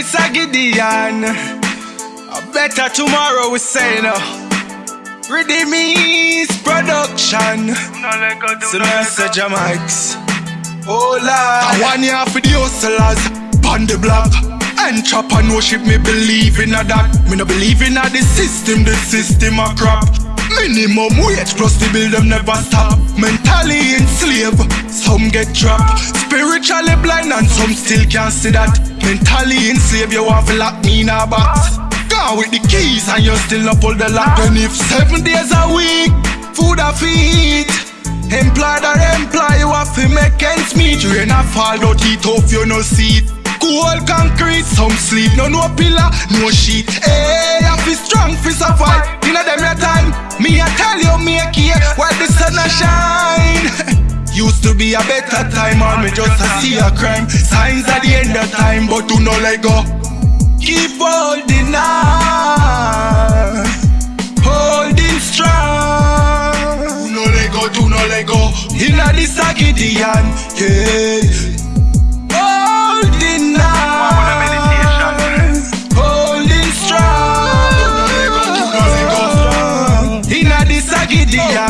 this a Gideon. A better tomorrow we say no. Redeemies production. So now say Jamaics. Oh Lord. I want you for the hustlers on the block. And chop me believe in a that. Me no believe in a the system, the system a crap. Minimum wage plus the bill them never stop. Mentally enslaved, some get trapped. Spiritually blind and some still can't see that. Mentally enslaved, you want to lock me in a box. Gone with the keys and you still not pull the lock. And if seven days a week, food a feed. Employed or employ, you have to make ends meet. Rain a fall, don't eat off, you no seat. Cool concrete, some sleep, no no pillar, no sheet. Hey, I feel strong, feel survive. You know them your time. Me I tell you, make it while the sun a shine. Used to be a better time, or me just a see a crime. Signs at the end of time, but do not let go. Keep holding on, holding strong. Do not let go, do not let go. Inna this a Gideon, yeah. A Gideon,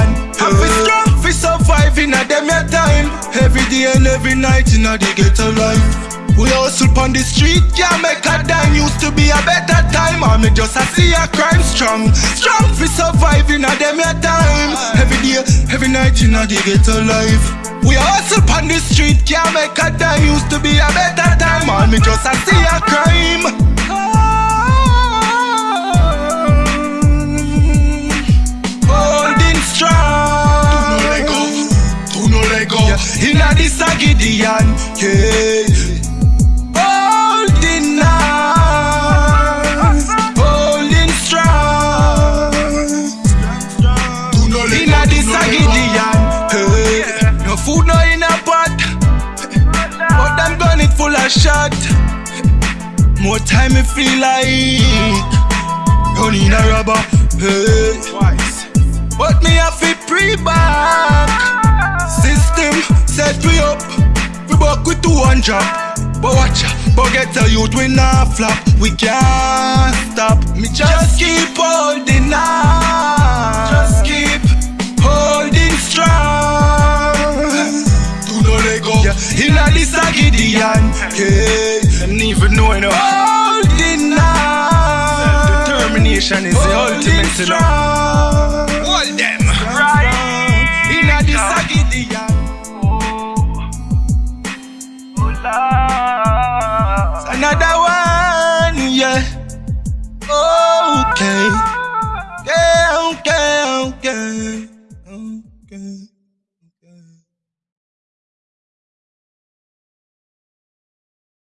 Every night inna the ghetto life. We hustle on the street, can't make a dime. Used to be a better time, or me just a see a crime strong. Strong fi survive inna them your time. Every day, every night inna the ghetto life. We hustle on the street, can't make a dime. Used to be a better time, or me just a see a Gideon, yeah Holding on, holding strong Do not let Inna this a Gideon, hey No food no in a pot. But them gun it full of shot. More time me feel like in a rubber, hey Twice. But me have to pre-back System set we up one drop But watch ya But get a youth we not flop. We can't stop. Me just keep holding on. Just keep holding strong. Do not let go yeah. Inna this a Gideon. Yeah. Them even know you know Holding on. Self-determination is the ultimate know. Hold them. Right. Inna this a Gideon Okay.